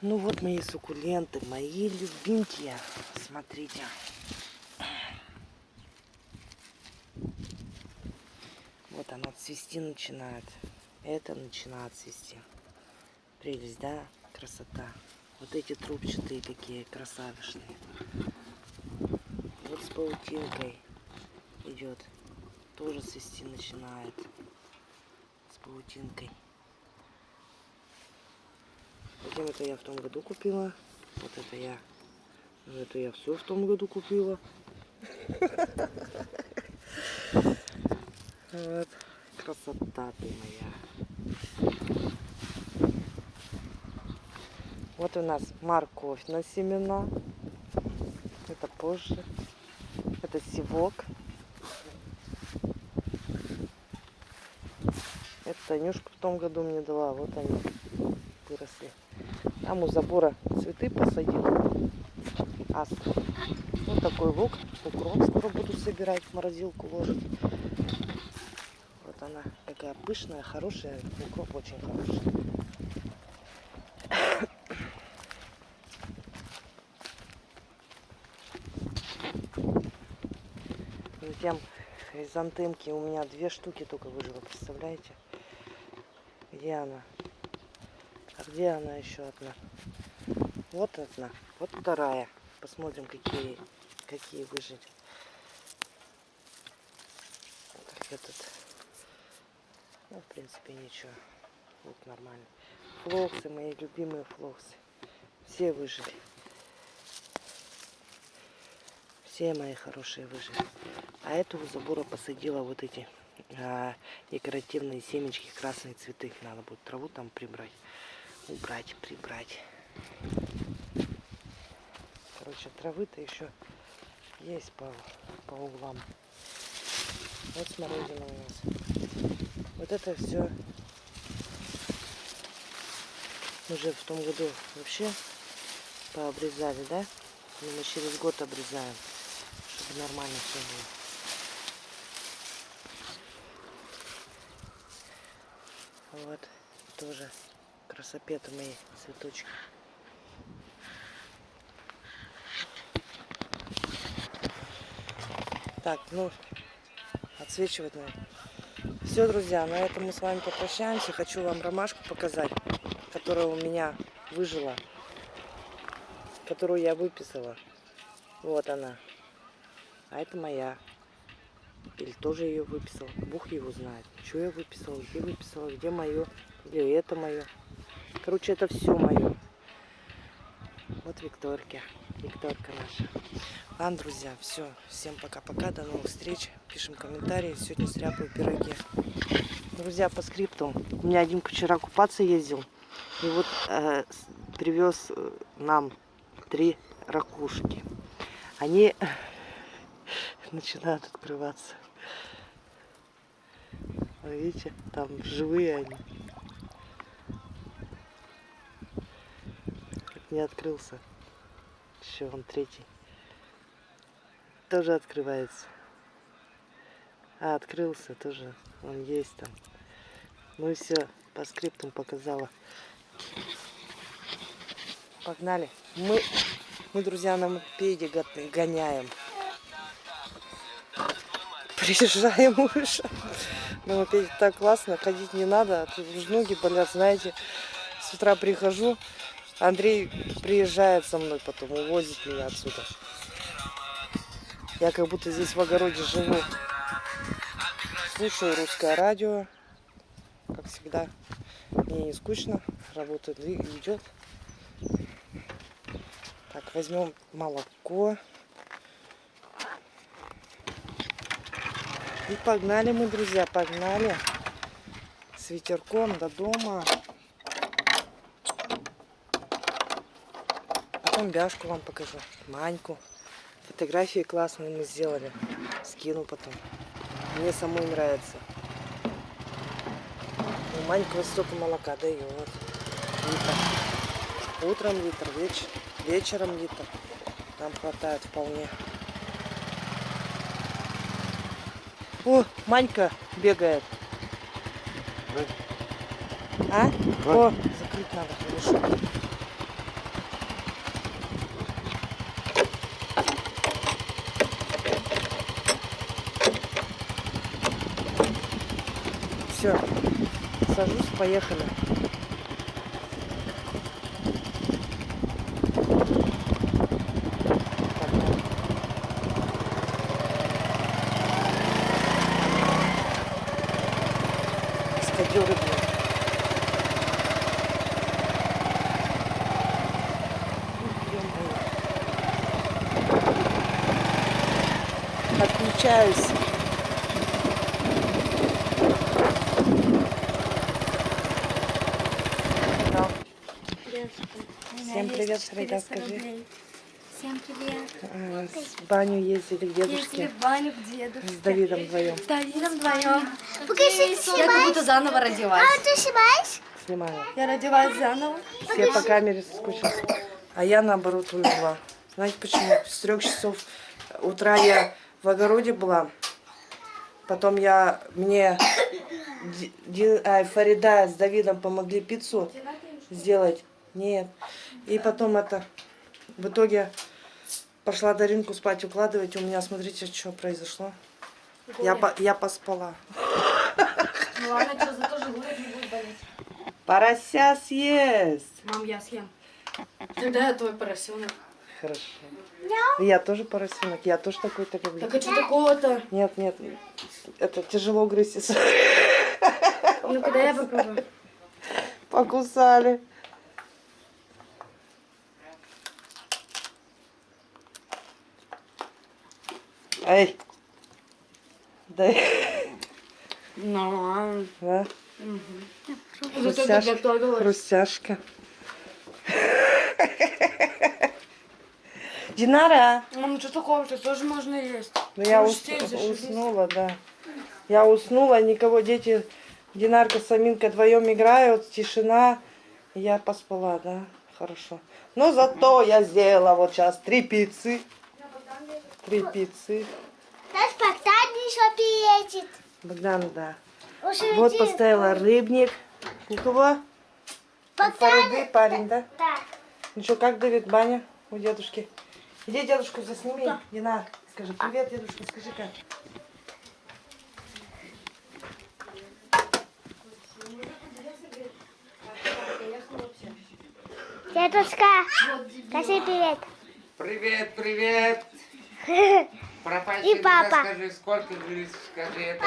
Ну вот мои суккуленты, мои любимки. Смотрите. Вот она цвести начинает. Это начинает цвести. Прелесть, да? Красота. Вот эти трубчатые такие красавишные. Вот с паутинкой идет. Тоже цвести начинает. С паутинкой. Затем это я в том году купила. Вот это я. Ну, это я все в том году купила. Вот. Красота ты моя. Вот у нас морковь на семена. Это позже. Это сивок. Это Танюшка в том году мне дала. Вот они выросли. Там у забора цветы посадил. Астр. Вот такой лук. Укроп скоро буду собирать, в морозилку ложить. Вот она такая пышная, хорошая. Укроп очень хороший. Затем хризантемки у меня две штуки только выжило, представляете? Где она? А где она еще одна? Вот одна, вот вторая. Посмотрим, какие, какие выжили. Так, этот, ну, в принципе, ничего. Вот нормально. Флоксы, мои любимые флоксы. Все выжили. Все мои хорошие выжили. А эту у забора посадила вот эти а, декоративные семечки, красные цветы. Надо будет траву там прибрать убрать, прибрать. Короче, травы-то еще есть по, по углам. Вот смородина у нас. Вот это все уже в том году вообще пообрезали, да? Но мы через год обрезаем, чтобы нормально все было. Вот, тоже красопеты мои цветочки. Так, ну, отсвечивать надо. Все, друзья, на этом мы с вами попрощаемся. Хочу вам ромашку показать, которая у меня выжила, которую я выписала. Вот она. А это моя. Или тоже ее выписал. Бог его знает. Что я выписала, где выписала, где мое, или это мое. Короче, это все мое. Вот Виктория. Викторка наша. Ладно, друзья, все. Всем пока-пока. До новых встреч. Пишем комментарии. Сегодня стряпаю пироги. Друзья, по скрипту. У меня один вчера купаться ездил. И вот э, привез э, нам три ракушки. Они начинают открываться. Видите, там живые они. Не открылся. Еще он третий. Тоже открывается. А, открылся тоже. Он есть там. Ну и все, по скриптам показала. Погнали. Мы, мы друзья, на мопеде гоняем. Приезжаем уже. На мопеде так классно, ходить не надо. А ноги болят, знаете. С утра прихожу, Андрей приезжает со мной потом, увозит меня отсюда. Я как будто здесь в огороде живу. Слушаю русское радио, как всегда. Мне не скучно, работа идет. Так, возьмем молоко. И погнали мы, друзья, погнали. С ветерком до дома. Потом Бяшку вам покажу, Маньку. Фотографии классные мы сделали. Скину потом. Мне самой нравится. У Манька столько молока дает. Литр. Утром литр, веч... вечером литр. Нам хватает вполне. О, Манька бегает. А? О, закрыть надо хорошо. Все, сажусь, поехали. Ё-моё. Отключаюсь. Да. Всем привет, Фрейда, скажи. Всем привет. А, В баню ездили к Ездили дедушке в баню к дедушке. с Давидом вдвоем. С Давидом вдвоем. Покажи, Я как будто заново родилась. А ты снимаешь? Снимаю. Я родилась заново. Все по камере соскучились. А я наоборот умерла. Знаете почему? С трех часов утра я в огороде была. Потом я мне Ди- Ди- ай, Фарида с Давидом помогли пиццу сделать. Нет. И потом это в итоге пошла Даринку спать укладывать. У меня, смотрите, что произошло. Я, по- я поспала. Ну ладно, что, зато желудок не будет болеть. Порося съест. Мам, я съем. Тогда я твой поросенок. Хорошо. Я тоже поросенок, я тоже такой-то люблю. Так а что такого-то? Нет, нет, это тяжело грызть. Ну, когда я попробую. Покусали. Эй. Да. Нормально. Да. Зато ты Хрустяшка. Динара. Мам, ну что такого-то? Тоже можно есть. Ну я ус- что, уснула, да. Я уснула, никого, дети, Динарка с Аминкой вдвоем играют, тишина. Я поспала, да, хорошо. Но зато я сделала вот сейчас три пиццы. Три пиццы. Наш Богдан еще приедет. Богдан, да. Уже Вот один. поставила рыбник. У кого? У Фариды парень, да? Да. Ну что, как Давид, баня у дедушки? Иди дедушку засними. Дина, скажи привет, дедушка, скажи как. Дедушка, скажи привет. Привет, привет. Пропащий, И папа. скажи, сколько говорит, скажи, это.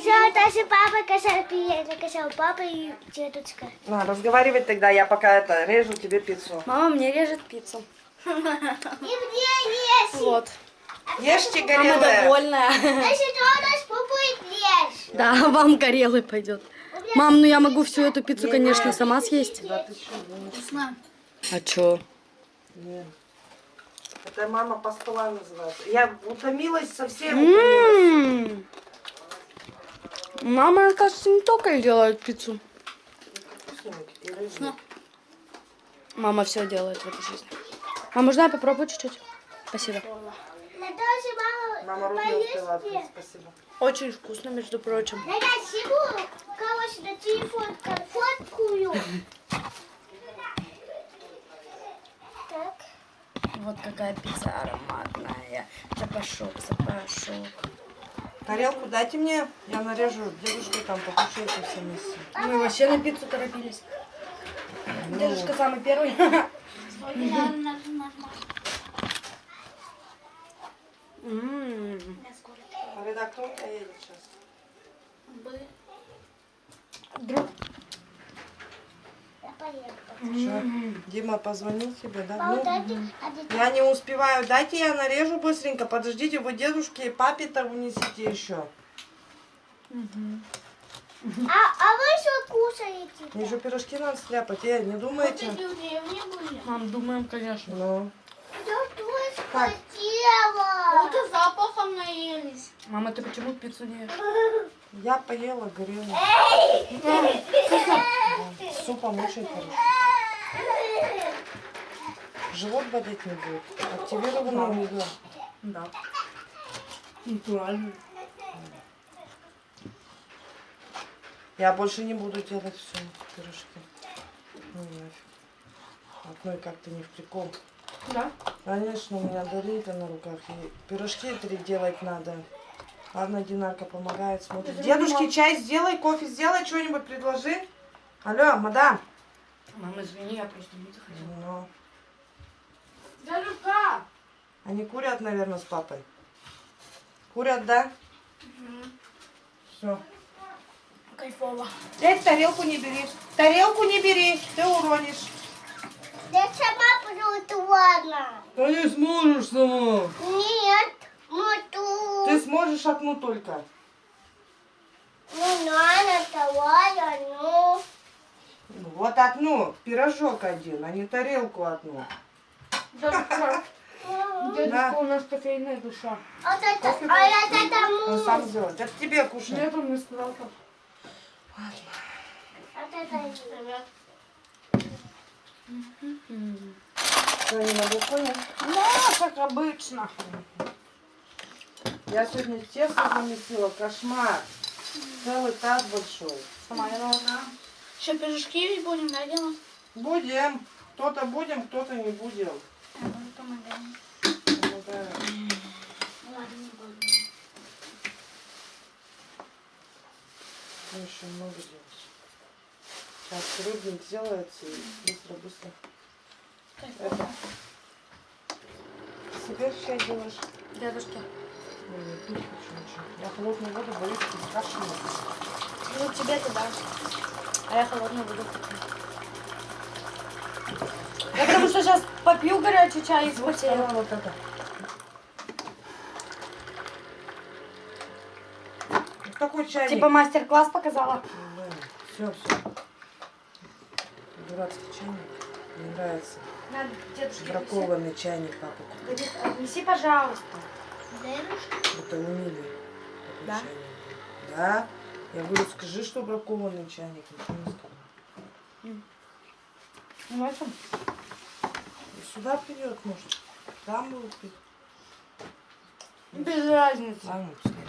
Все, даже папа привет. Сказал папа и дедушка. На, разговаривать тогда, я пока это режу тебе пиццу. Мама мне режет пиццу. И где есть? Вот. Ешьте Мама горелое. довольная. Если что, наш папа есть. Да, вам горелый пойдет. Мам, ну я могу всю эту пиццу, конечно, сама съесть. Да ты что, ну, А чё? нет. Это мама поспала называется. Я утомилась совсем. М. утомилась. Мама, кажется, не только делает пиццу. Рыбник. Мама все делает в этой жизни. А можно я попробую чуть-чуть? Спасибо. Мама руки успела открыть, спасибо. Очень вкусно, между прочим. Я сниму, короче, на телефон фоткую. Вот какая пицца ароматная. Запашок, запашок. Тарелку дайте мне, я нарежу. Дедушка там покушайте все вместе. Мы вообще на пиццу торопились. Дедушка самый первый. У тебя едет сейчас? Друг. Я. Что? Дима позвонил тебе, да? Ну, дайте один. я не успеваю. Дайте я нарежу быстренько. Подождите, вы дедушке и папе-то унесите еще. А, а вы что кушаете? Мне же пирожки надо стряпать. Э, не думаете? Мам, думаем, конечно. Ну, Я тоже хотела. запахом наелись. Мама, ты почему пиццу не ешь? Я поела. С супом очень хорошо. Живот болеть не будет. Активированный углем. Да. Натурально. Я больше не буду делать все пирожки. Ну нафиг. Одной как-то не в прикол. Да? Конечно, у меня Даринка на руках. И пирожки три делать надо. Ладно, Динарка помогает, смотрит. Дедушке чай сделай, кофе сделай, что-нибудь предложи. Алло, мадам. Мама, извини, я просто не захотела. Ну, Дядюшка! они курят, наверное, с папой. Курят, да? Все. Кайфово. Эй, тарелку не бери. Тарелку не бери, ты уронишь. Я сама буду ладно. Да не сможешь сама. Нет. Ты сможешь одну только. Ну, надо давай одну. Ну, Вот одну, пирожок один, а не тарелку одну. Дядюшка, Ну, дядюшка, у нас кофейная душа. А это, а это Он сам сделает. Это тебе кушай. Нет, он мне сказал так. А это не на балконе? Ну, как обычно. Я сегодня тесто замесила, кошмар. Целый таз большой. Сама я должна. Еще пирожки будем, да, делать? Будем. Кто-то будем, кто-то не будем. Я буду помогать. Помогаю. Ну, еще много делать. Сейчас рыбник делается и быстро-быстро. Это. Себе чай делаешь? Дедушка. Я пить хочу ничего. Я холодную воду боюсь кашляну. Ну, тебе-то да. А я холодную буду Я потому что сейчас попью горячий чай и Вот вспотею. давай вот это. Какой чайник? Типа мастер-класс показала. Все, все. Дурацкий чайник. Мне нравится. Надо, дедушке, Бракованный чайник папа отнеси. Отнеси, пожалуйста. Это унили. Да? Да. Я говорю, скажи, что бракованный чайник. Ничего не сказал. Ну, это... И сюда придет, может. Там будет пить. Без разницы. Ладно, пускай.